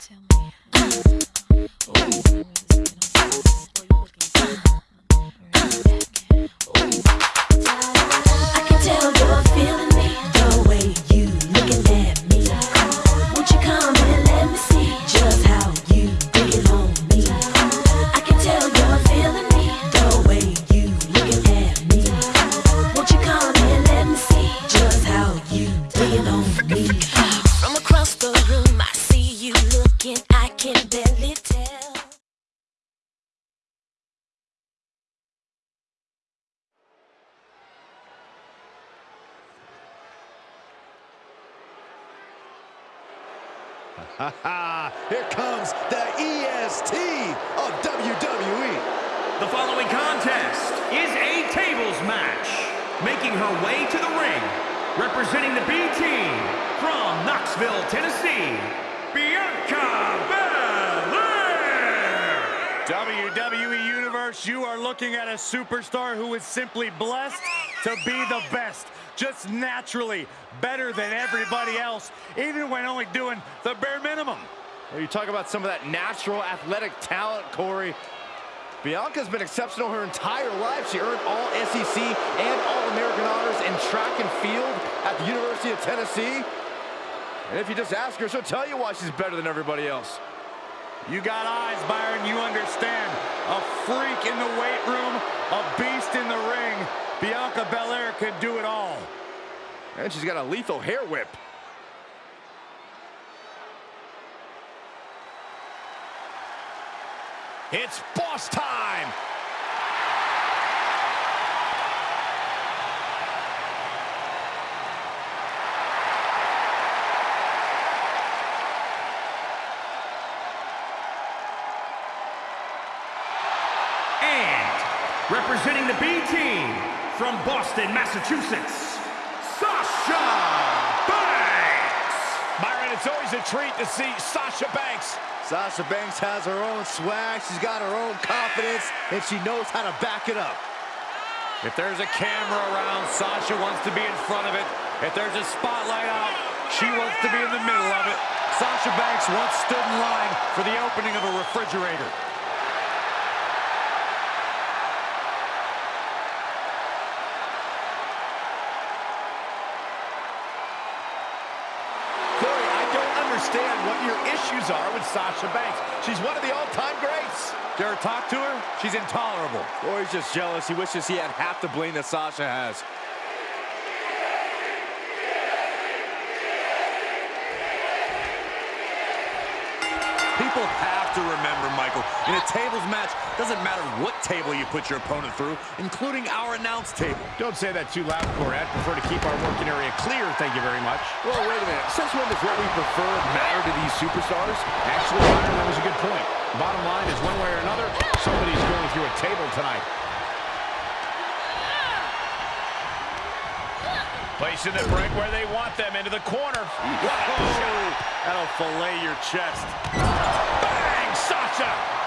I Tennessee, Bianca Belair. WWE Universe, you are looking at a superstar who is simply blessed to be the best. Just naturally better than everybody else, even when only doing the bare minimum. Well, you talk about some of that natural athletic talent, Corey. Bianca's been exceptional her entire life. She earned all SEC and All-American honors in track and field at the University of Tennessee. And if you just ask her, she'll tell you why she's better than everybody else. You got eyes, Byron, you understand. A freak in the weight room, a beast in the ring. Bianca Belair can do it all. And she's got a lethal hair whip. It's boss time! And representing the B team from Boston, Massachusetts, Sasha Banks. Byron, it's always a treat to see Sasha Banks. Sasha Banks has her own swag, she's got her own confidence, and she knows how to back it up. If there's a camera around, Sasha wants to be in front of it. If there's a spotlight out, she wants to be in the middle of it. Sasha Banks once stood in line for the opening of a refrigerator. Corey, I don't understand what your issues are with Sasha Banks. She's one of the all-time greats. Dare talk to her? She's intolerable. Or he's just jealous. He wishes he had half the bling that Sasha has. People have to remember, Michael, in a tables match, doesn't matter what table you put your opponent through, including our announce table. Don't say that too loud, Corey. I'd prefer to keep our working area clear, thank you very much. Well, wait a minute. Since when does what we prefer matter to these superstars? Actually, Byron, that was a good point. Bottom line is one way or another, somebody's going through a table tonight. Placing them right where they want them, into the corner. Whoa! That'll fillet your chest. Bang! Sasha!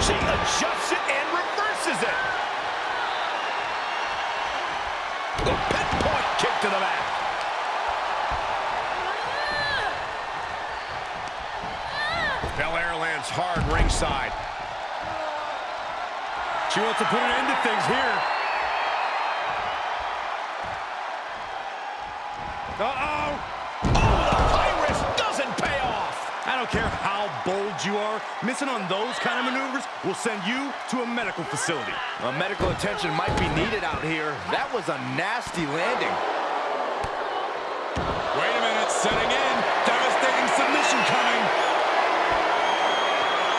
She adjusts it and reverses it. The pinpoint kick to the back. Belair lands hard ringside. She wants to put an end to things here. Uh-oh! Don't care how bold you are, missing on those kind of maneuvers will send you to a medical facility. Well, medical attention might be needed out here. That was a nasty landing. Wait a minute, setting in. Devastating submission coming.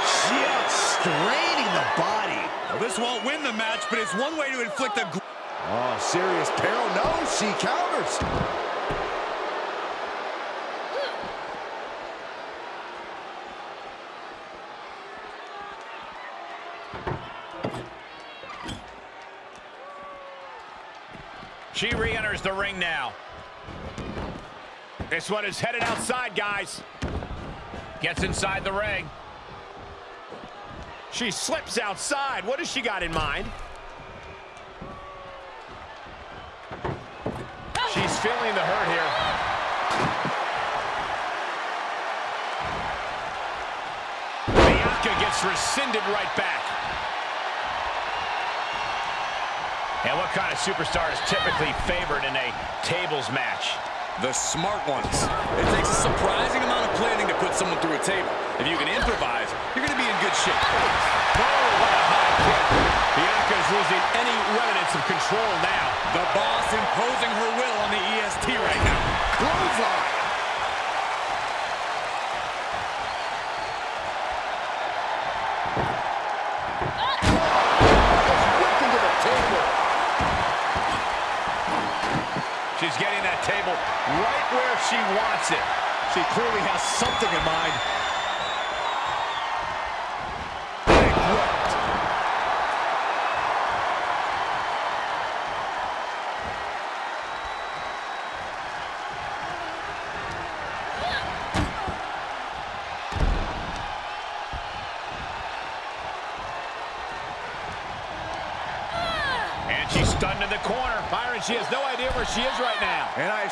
Just straining the body. Well, this won't win the match, but it's one way to inflict a... Oh, serious peril. No, she counters. She re-enters the ring now. This one is headed outside, guys. Gets inside the ring. She slips outside. What has she got in mind? She's feeling the hurt here. Bianca gets rescinded right back. And what kind of superstar is typically favored in a tables match? The smart ones. It takes a surprising amount of planning to put someone through a table. If you can improvise, you're going to be in good shape. Oh, what a high kick. Bianca is losing any remnants of control now. The boss imposing her will on the EST right now. Clothesline. Right where she wants it. She clearly has something in mind.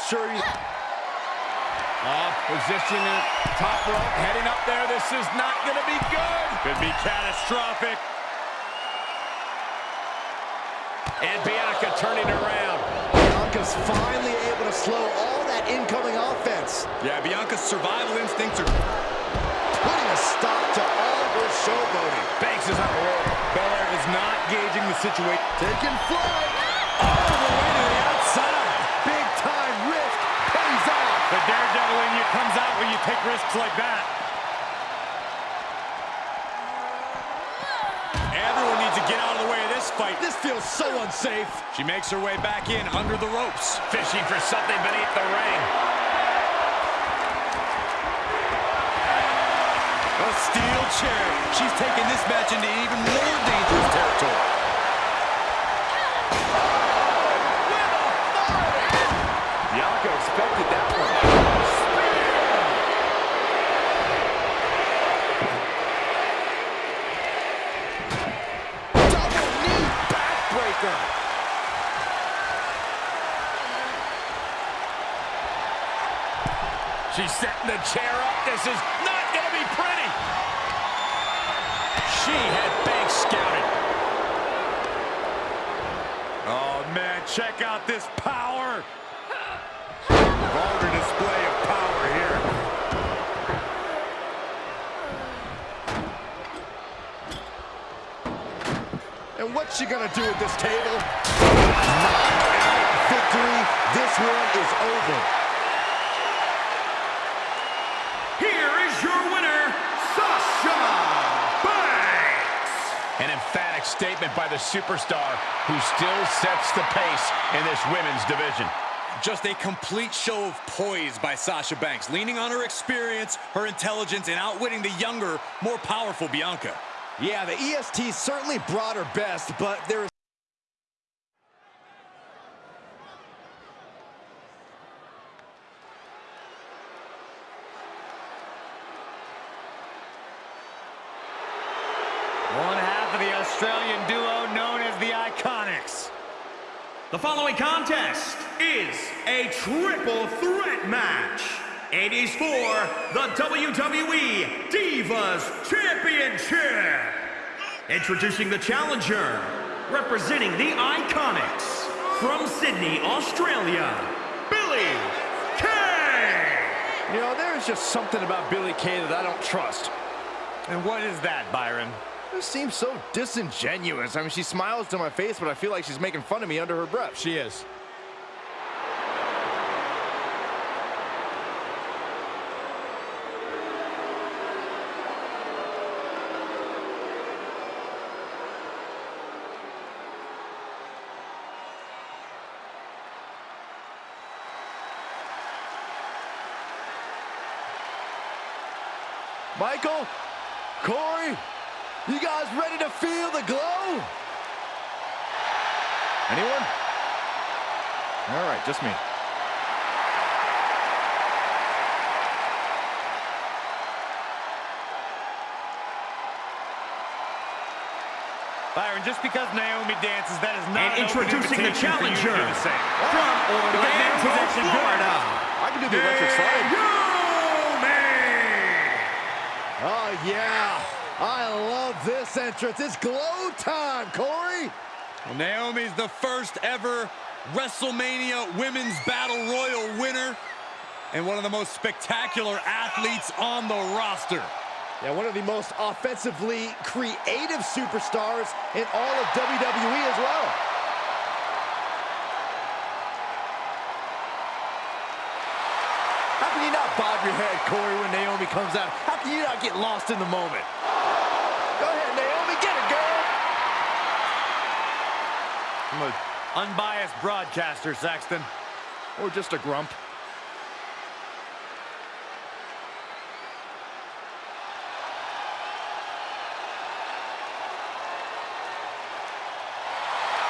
And I you, Off position in top rope, heading up there. This is not going to be good. Could be catastrophic. And Bianca turning around. Bianca's finally able to slow all that incoming offense, Yeah, Bianca's survival instincts are... putting a stop to all her showboating. Banks is on the roll. Belair is not gauging the situation. Taking flight. All the way to the outside. Big time risk pays off. The daredevil in you comes out when you take risks like that. Everyone needs to get out of the way of this fight. This feels so unsafe. She makes her way back in under the ropes. Fishing for something beneath the ring. A steel chair. She's taking this match into even more dangerous territory. Bianca expected that one. Double knee backbreaker. She's setting the chair up. This is not going to be pretty. She had Banks scouted. Oh, man, check out this power. Vulgar display of power here. And what's she gonna do with this table? Knockout victory. This one is over. Statement by the superstar who still sets the pace in this women's division. Just a complete show of poise by Sasha Banks, leaning on her experience, her intelligence, and outwitting the younger, more powerful Bianca. Yeah, the EST certainly brought her best, but there is One half of the Australian duo known as the Iconics. The following contest is a triple threat match. It is for the WWE Divas Championship. Introducing the challenger, representing the Iconics, from Sydney, Australia, Billie Kay. You know, there's just something about Billie Kay that I don't trust. And what is that, Byron? It seems so disingenuous. I mean, she smiles to my face, but I feel like she's making fun of me under her breath. She is. Michael, Corey, you guys ready to feel the glow? Anyone? All right, just me. Byron, just because Naomi dances, that is not And an introducing the invitation for you to challenger do the same. from Orlando, Florida. I can do the electric slide. Naomi! Oh, yeah. I love this entrance. It's glow time, Corey. Well, Naomi's the first ever WrestleMania Women's Battle Royal winner and one of the most spectacular athletes on the roster. Yeah, one of the most offensively creative superstars in all of WWE as well. How can you not bob your head, Corey, when Naomi comes out? How can you not get lost in the moment? Go ahead, Naomi, get it, girl! I'm an unbiased broadcaster, Saxton. Or just a grump.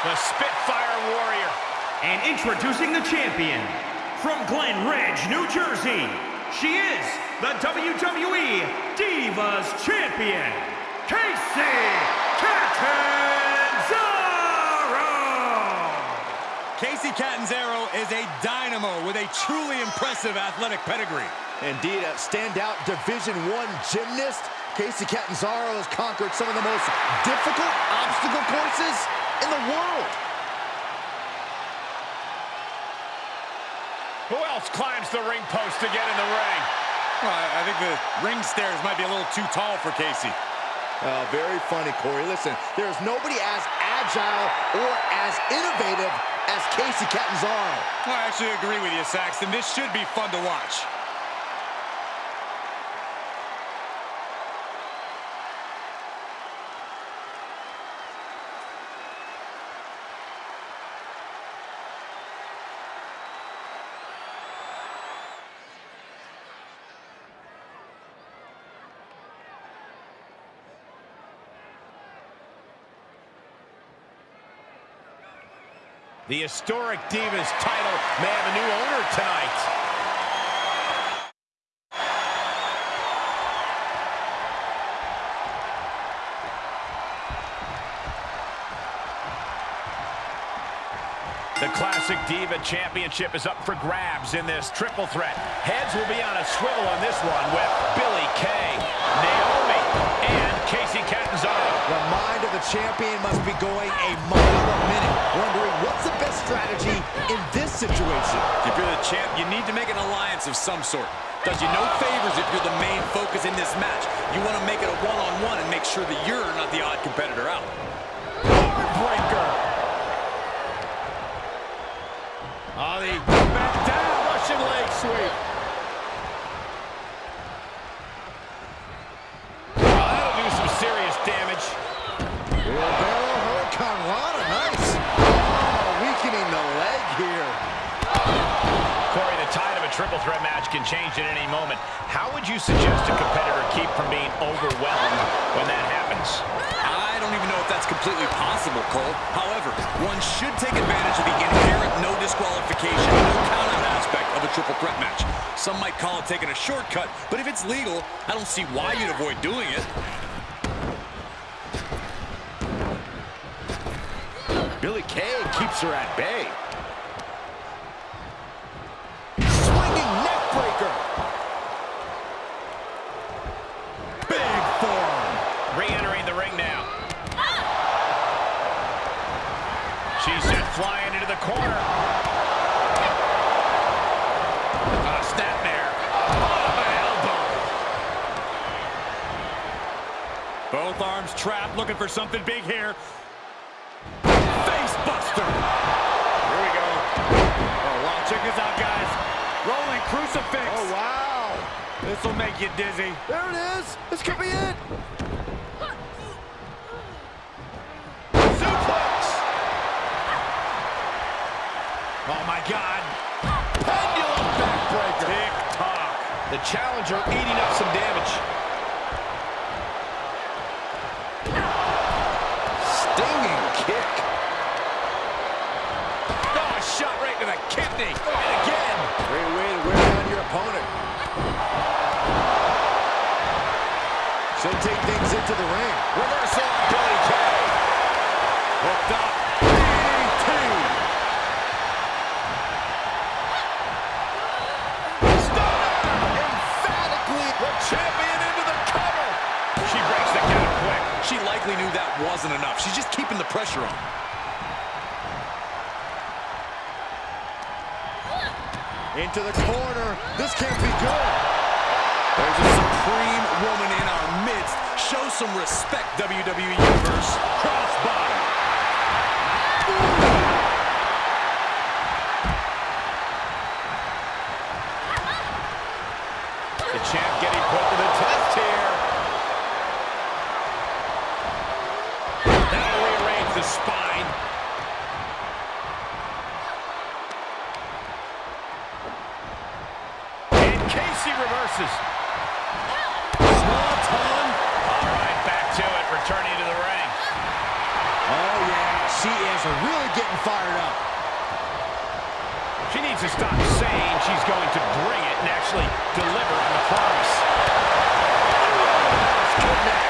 The Spitfire Warrior. And introducing the champion, from Glen Ridge, New Jersey, she is the WWE Divas Champion, Kacy Catanzaro! Kacy Catanzaro is a dynamo with a truly impressive athletic pedigree. Indeed, a standout Division One gymnast, Kacy Catanzaro has conquered some of the most difficult obstacle courses in the world. Who else climbs the ring post to get in the ring? Well, I I think the ring stairs might be a little too tall for Kacy. Uh, very funny, Corey. Listen, there's nobody as agile or as innovative as Kacy Catanzaro. I actually agree with you, Saxton. This should be fun to watch. The historic Divas title may have a new owner tonight. The Classic Diva Championship is up for grabs in this triple threat. Heads will be on a swivel on this one with Billie Kay, Naomi, and Kacy Catanzaro. The mind of the champion must be going a mile a minute, wondering what's the best strategy in this situation. If you're the champ, you need to make an alliance of some sort. Does you no favors if you're the main focus in this match. You want to make it a one-on-one and make sure that you're not the odd competitor out. Oh, the back down. Russian leg sweep. Oh, that'll do some serious damage. Wheelbarrow Hurricanrana, nice. Oh, weakening the leg here. Corey, the tide of a triple threat match can change at any moment. How would you suggest a competitor keep from being overwhelmed when that happens? I don't even know if that's completely possible, Cole. However, one should take advantage of the inherent no disqualification, no count-out aspect of a triple threat match. Some might call it taking a shortcut, but if it's legal, I don't see why you'd avoid doing it. Billie Kay keeps her at bay. Trapped, looking for something big here. Face buster. Here we go. Oh, wow. Check this out, guys. Rolling crucifix. Oh, wow. This will make you dizzy. There it is. This could be it. Suplex. Oh, my God. Pendulum backbreaker. Tick-tock. The challenger eating up some damage. Kick. Oh, a shot right to the kidney. And again. Great way to wear down your opponent. She'll take things into the ring. Reversal wasn't enough. She's just keeping the pressure on. Into the corner. This can't be good. There's a supreme woman in our midst. Show some respect, WWE Universe. Crossbody. The champ getting put to the test here. That'll rearrange the spine. And Reverses. Small tongue. All right, back to it, returning to the ring. Oh, yeah. She is really getting fired up. She needs to stop saying she's going to bring it and actually deliver on the promise. Connects.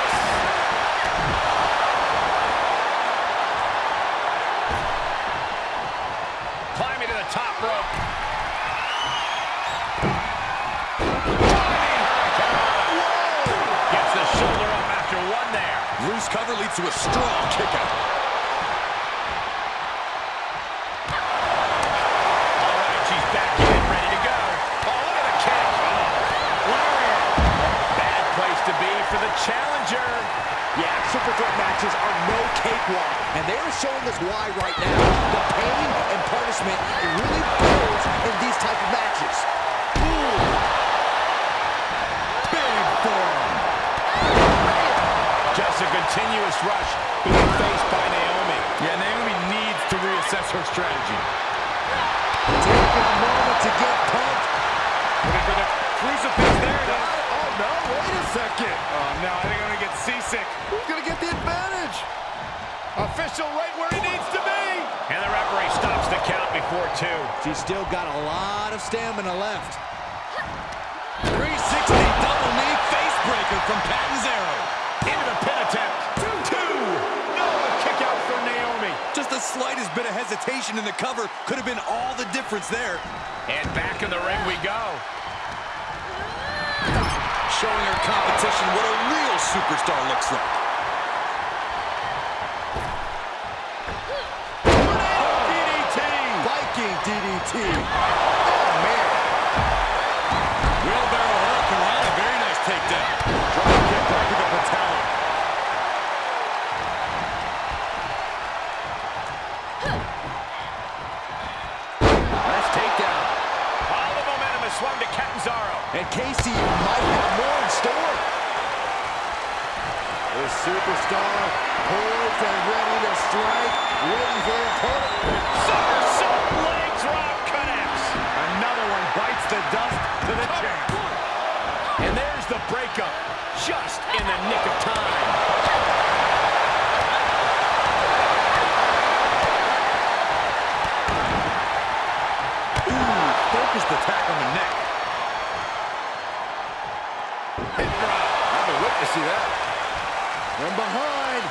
To a strong kick out. All right, she's back in, ready to go. Oh. Oh. Bad place to be for the challenger. Yeah, super threat matches are no cakewalk, and they are showing us why right now. The pain and punishment really builds in these type of matches. Continuous rush being faced by Naomi. Yeah, Naomi needs to reassess her strategy. Taking a moment to get pumped. Looking for the crucifix there. Got it. Oh, no, wait a second. Oh, no, I think I'm going to get seasick. Who's going to get the advantage? Official right where he needs to be. And the referee stops the count before two. She's still got a lot of stamina left. 360 double knee face breaker from Catanzaro. Into the pin attempt. Naomi. Just the slightest bit of hesitation in the cover could have been all the difference there. And back in the ring we go. Showing her competition what a real superstar looks like. DDT. Viking DDT. Superstar poised and ready to strike, waiting for opponent. Somersault leg drop connects. Another one bites the dust to the champ. And there's the breakup, just in the nick of time. Focused attack on the neck. Hip drop. I've been witnessing that. From behind,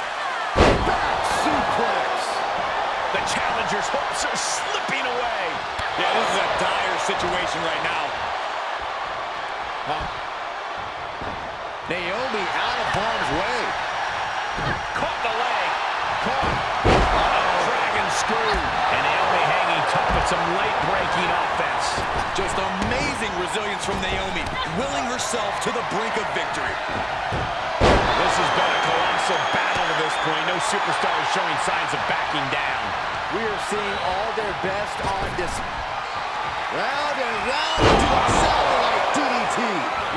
back suplex. The challenger's hopes are slipping away. Yeah, this is a dire situation right now. Naomi out of harm's way. Caught the leg. Caught. Oh, dragon screw. And Naomi hanging tough with some late-breaking offense. Just amazing resilience from Naomi, willing herself to the brink of victory. This has been a colossal battle to this point. No superstar is showing signs of backing down. We are seeing all their best on display. Round and round into a satellite DDT.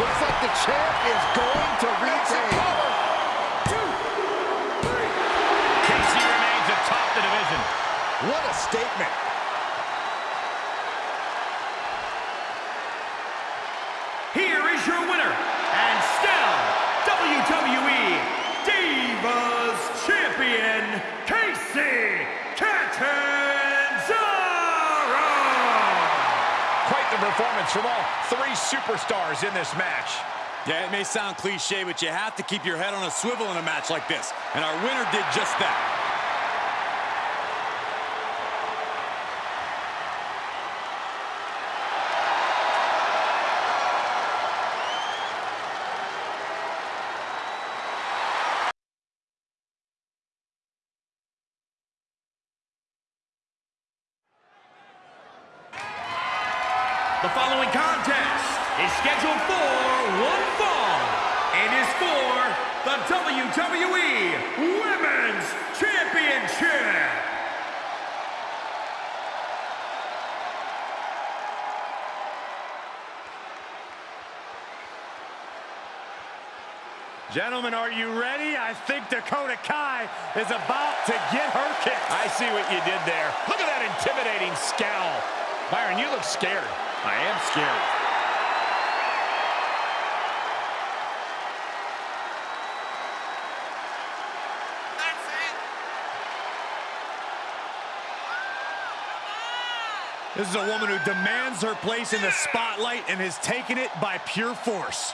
Looks like the champ is going to retain. Kacy remains atop the division. What a statement. Performance from all three superstars in this match. Yeah, it may sound cliche, but you have to keep your head on a swivel in a match like this. And our winner did just that. The following contest is scheduled for one fall and is for the WWE Women's Championship. Gentlemen, are you ready? I think Dakota Kai is about to get her kick. I see what you did there. Look at that intimidating scowl. Byron, you look scared. I am scared. This is a woman who demands her place in the spotlight and has taken it by pure force.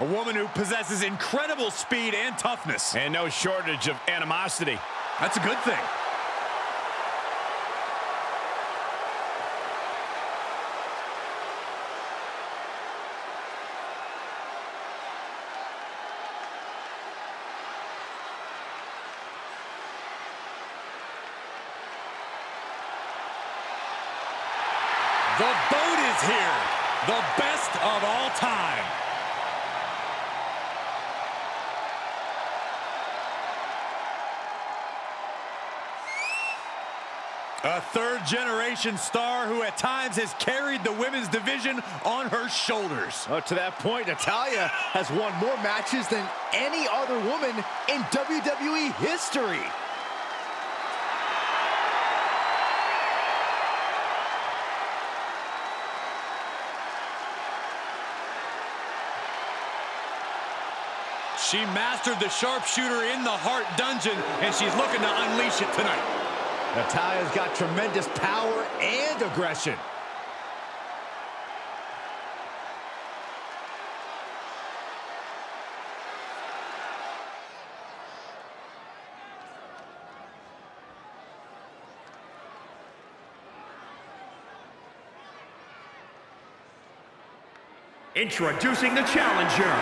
A woman who possesses incredible speed and toughness. And no shortage of animosity. That's a good thing. The boat is here. The best of all time. A third generation star who at times has carried the women's division on her shoulders. Oh, to that point, Natalya has won more matches than any other woman in WWE history. She mastered the sharpshooter in the Hart Dungeon, and she's looking to unleash it tonight. Natalya's got tremendous power and aggression. Introducing the challenger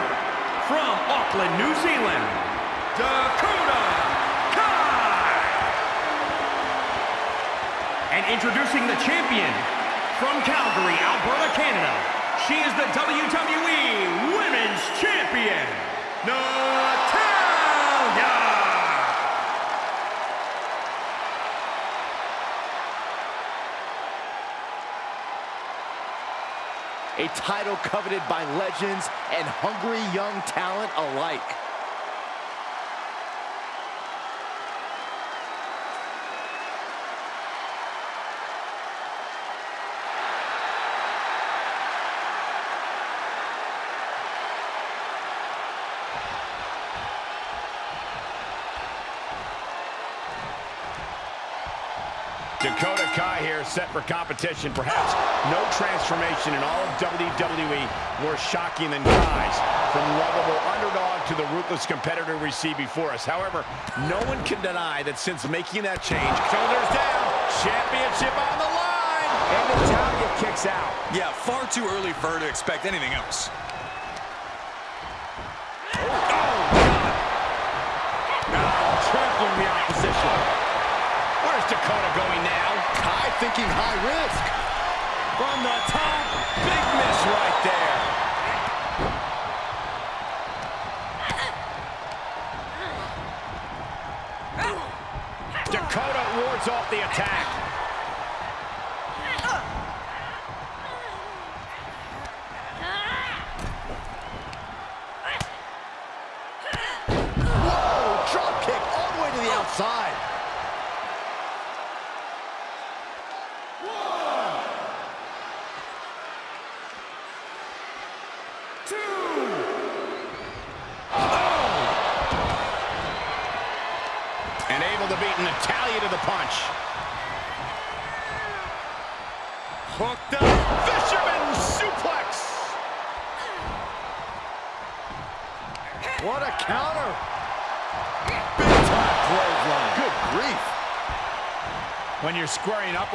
from Auckland, New Zealand, Dakota And introducing the champion from Calgary, Alberta, Canada. She is the WWE Women's Champion, Natalya. A title coveted by legends and hungry young talent alike. Dakota Kai here set for competition. Perhaps no transformation in all of WWE more shocking than Kai's. From lovable underdog to the ruthless competitor we see before us. However, no one can deny that since making that change, shoulders down, championship on the line, and Natalya kicks out. Yeah, far too early for her to expect anything else. Dakota going now? Kai thinking high risk. From the top, big miss right there. Dakota wards off the attack. Whoa, drop kick all the way to the outside. And able to beat Natalya to the punch. Hooked up. Fisherman suplex. What a counter. Big time clothesline. Good grief. When you're squaring up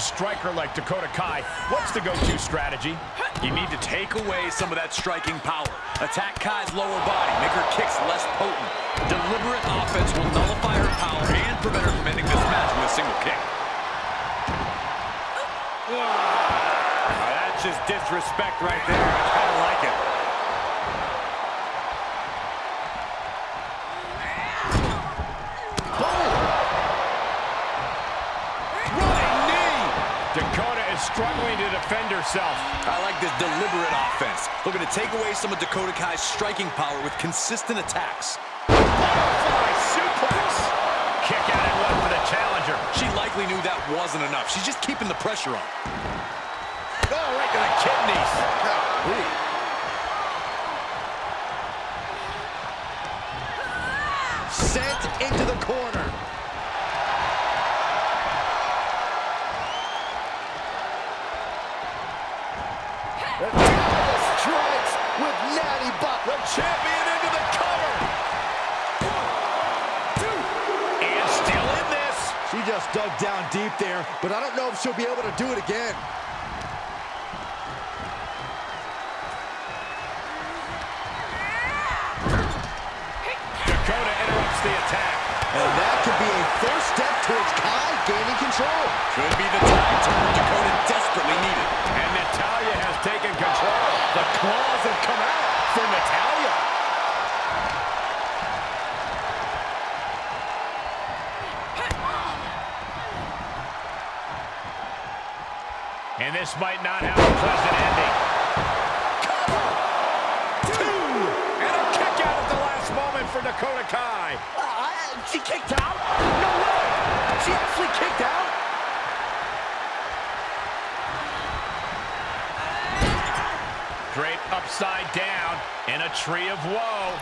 striker like Dakota Kai, what's the go-to strategy? You need to take away some of that striking power. Attack Kai's lower body, make her kicks less potent. Deliberate offense will nullify her power and prevent her from ending this match with a single kick. Oh, that's just disrespect right there. I kind of like it. Struggling to defend herself. I like this deliberate offense. Looking to take away some of Dakota Kai's striking power with consistent attacks. Butterfly suplex. Kick out and one for the challenger. She likely knew that wasn't enough. She's just keeping the pressure on. Oh, right to the kidneys. Sent into the corner. Champion into the cover. And still in this. She just dug down deep there, but I don't know if she'll be able to do it again. Dakota interrupts the attack. And that could be a first step towards Kai gaining control. Could be the time turn Dakota desperately needed. And Natalya has taken control. The claws have come out for Natalya. And this might not have a pleasant ending. Two! And a kick out at the last moment for Dakota Kai. Uh, she kicked out? No way! She actually kicked out? Upside down in a tree of woe.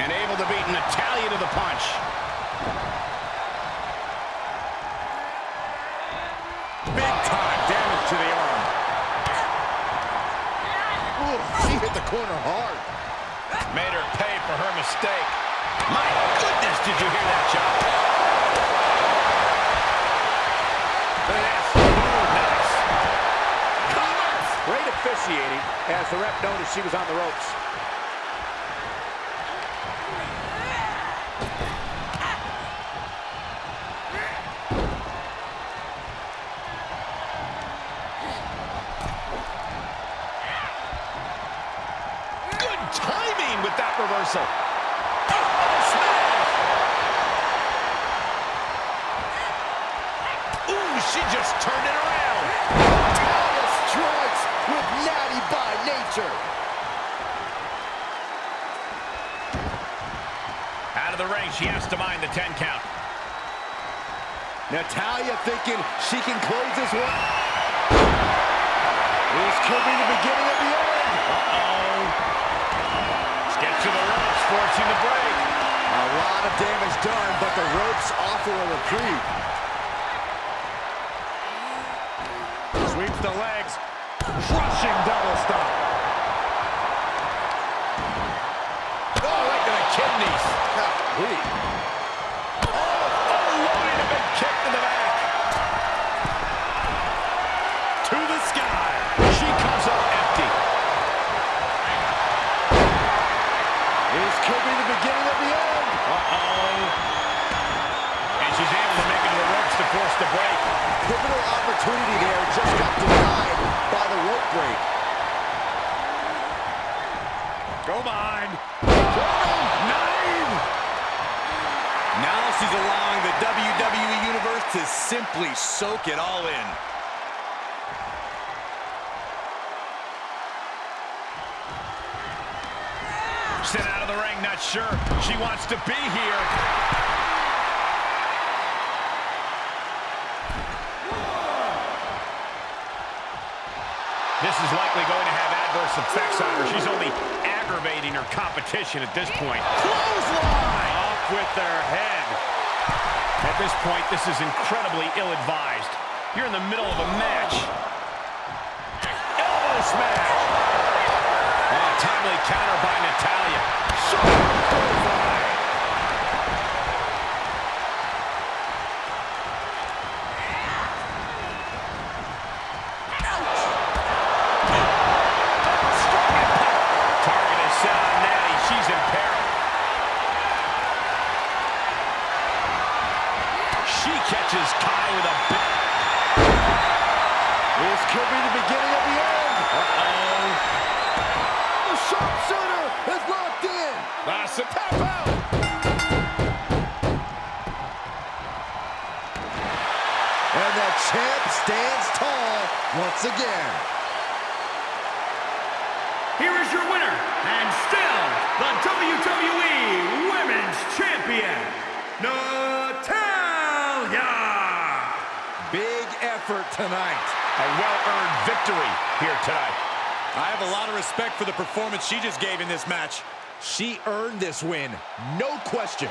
And able to beat Natalya to the punch. Big time damage to the arm. Ooh, she hit the corner hard. Made her pay for her mistake. My goodness, did you hear that shot? Look at this. Ooh, nice. Great officiating as the ref noticed she was on the ropes. Good timing with that reversal. Oh, smash! Ooh, she just turned it around. Natalya strikes with Natty by nature. Out of the ring, she has to mind the 10 count. Natalya thinking she can close this one. This could be the beginning of the end. Uh-oh. Let's get to the ropes, forcing the break. A lot of damage done, but the ropes offer a reprieve. Sweeps the legs. Crushing double stop. Oh, right to the kidneys. Golly. Ropes to the break. Pivotal opportunity there just got denied by the rope break. Go behind. Nine. Now she's allowing the WWE Universe to simply soak it all in. Sent out of the ring, not sure she wants to be here. This is likely going to have adverse effects on her. She's only aggravating her competition at this point. Clothesline! Off with their head. At this point, this is incredibly ill-advised. You're in the middle of a match. Elbow smash! Oh, timely counter by Natalya. Shoulder catches Kai with a big... This could be the beginning of the end. Uh-oh. The sharpshooter is locked in. That's a tap out. And the champ stands tall once again. Here is your winner, and still the WWE Women's Champion, Natalya! Effort tonight. A well-earned victory here tonight. I have a lot of respect for the performance she just gave in this match. She earned this win, no question.